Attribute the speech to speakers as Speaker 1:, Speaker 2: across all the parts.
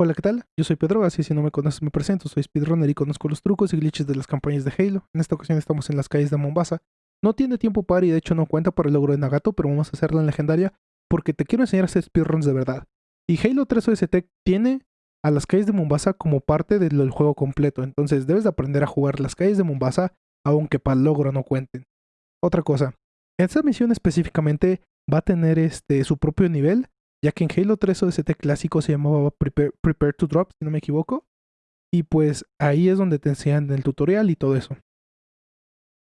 Speaker 1: Hola, ¿qué tal? Yo soy Pedro, así si no me conoces me presento, soy speedrunner y conozco los trucos y glitches de las campañas de Halo. En esta ocasión estamos en las calles de Mombasa. No tiene tiempo para y de hecho no cuenta por el logro de Nagato, pero vamos a hacerla en legendaria porque te quiero enseñar a hacer speedruns de verdad. Y Halo 3 OST tiene a las calles de Mombasa como parte del juego completo, entonces debes de aprender a jugar las calles de Mombasa aunque para el logro no cuenten. Otra cosa, esta misión específicamente va a tener este, su propio nivel ya que en Halo 3 OST clásico se llamaba Prepare, to Drop, si no me equivoco. Y pues ahí es donde te enseñan el tutorial y todo eso.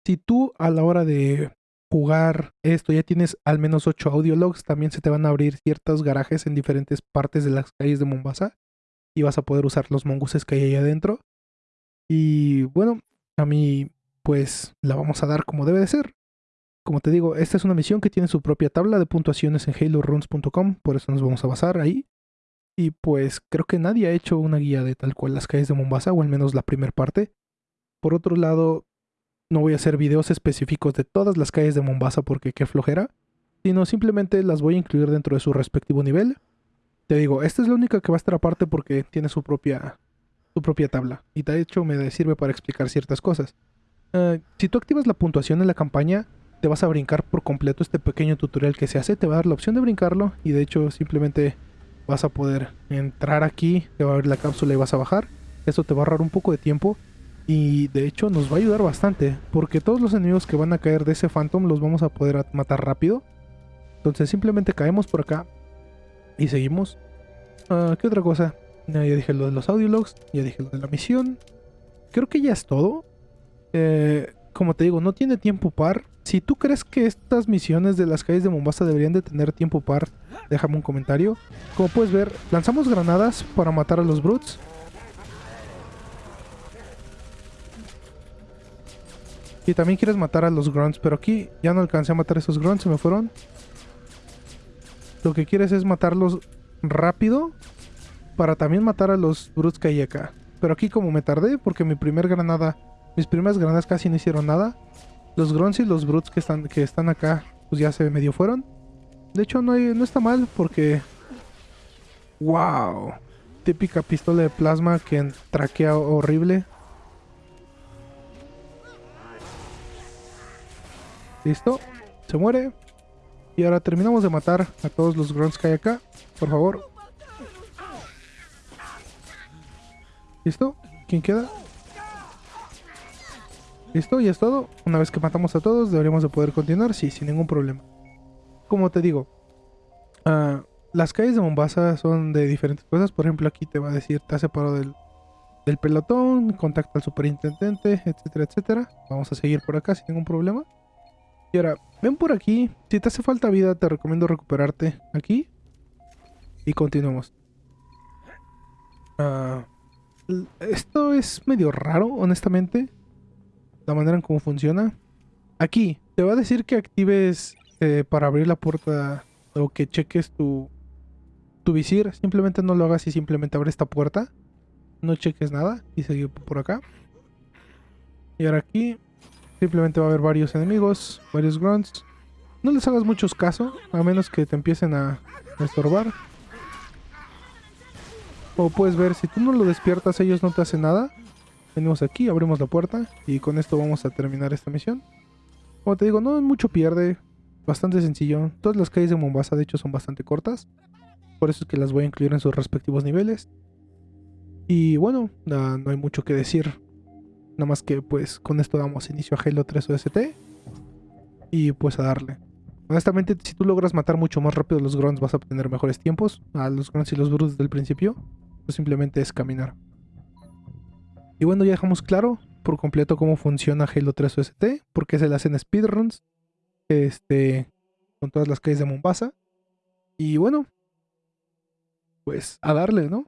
Speaker 1: Si tú a la hora de jugar esto ya tienes al menos 8 audio logs, también se te van a abrir ciertos garajes en diferentes partes de las calles de Mombasa y vas a poder usar los mongooses que hay ahí adentro. Y bueno, a mí pues la vamos a dar como debe de ser. Como te digo, esta es una misión que tiene su propia tabla de puntuaciones en haloruns.com, por eso nos vamos a basar ahí. Y pues creo que nadie ha hecho una guía de tal cual las calles de Mombasa, o al menos la primera parte. Por otro lado, no voy a hacer videos específicos de todas las calles de Mombasa porque qué flojera, sino simplemente las voy a incluir dentro de su respectivo nivel. Te digo, esta es la única que va a estar aparte porque tiene su propia, su propia tabla, y de hecho me sirve para explicar ciertas cosas. Eh, si tú activas la puntuación en la campaña, te vas a brincar por completo este pequeño tutorial que se hace, te va a dar la opción de brincarlo y de hecho simplemente vas a poder entrar aquí, te va a abrir la cápsula y vas a bajar. Esto te va a ahorrar un poco de tiempo y de hecho nos va a ayudar bastante porque todos los enemigos que van a caer de ese Phantom los vamos a poder matar rápido. Entonces simplemente caemos por acá y seguimos. Ah, ¿Qué otra cosa? Ya dije lo de los audiologs, ya dije lo de la misión. Creo que ya es todo. Eh, como te digo, no tiene tiempo par. Si tú crees que estas misiones de las calles de Mombasa deberían de tener tiempo par, déjame un comentario. Como puedes ver, lanzamos granadas para matar a los brutes. Y también quieres matar a los grunts, pero aquí ya no alcancé a matar a esos grunts, se me fueron. Lo que quieres es matarlos rápido para también matar a los brutes que hay acá. Pero aquí como me tardé, porque mi primer granada mis primeras granadas casi no hicieron nada. Los grunts y los brutes que están, que están acá, pues ya se medio fueron. De hecho, no, no está mal porque... ¡Wow! Típica pistola de plasma que traquea horrible. Listo. Se muere. Y ahora terminamos de matar a todos los grunts que hay acá. Por favor. ¿Listo? ¿Quién queda? Listo, ya es todo. Una vez que matamos a todos, deberíamos de poder continuar, sí, sin ningún problema. Como te digo, ah, las calles de Mombasa son de diferentes cosas. Por ejemplo, aquí te va a decir, te ha separado del, del pelotón, contacta al superintendente, etcétera, etcétera. Vamos a seguir por acá sin ningún problema. Y ahora, ven por aquí. Si te hace falta vida, te recomiendo recuperarte aquí. Y continuamos. Ah, esto es medio raro, honestamente la manera en cómo funciona. Aquí, te va a decir que actives eh, para abrir la puerta o que cheques tu, tu visir. Simplemente no lo hagas y simplemente abre esta puerta. No cheques nada y sigue por acá. Y ahora aquí simplemente va a haber varios enemigos, varios grunts. No les hagas muchos caso, a menos que te empiecen a, a estorbar. Como puedes ver, si tú no lo despiertas, ellos no te hacen nada. Venimos aquí, abrimos la puerta y con esto vamos a terminar esta misión. Como te digo, no mucho pierde, bastante sencillo. Todas las calles de Mombasa de hecho son bastante cortas, por eso es que las voy a incluir en sus respectivos niveles. Y bueno, no hay mucho que decir. Nada más que pues con esto damos inicio a Halo 3 OST y pues a darle. Honestamente, si tú logras matar mucho más rápido a los grunts vas a obtener mejores tiempos. A los grunts y los brutes del principio, simplemente es caminar. Y bueno, ya dejamos claro por completo cómo funciona Halo 3 OST, porque se le hacen speedruns este, con todas las calles de Mombasa. Y bueno, pues a darle, ¿no?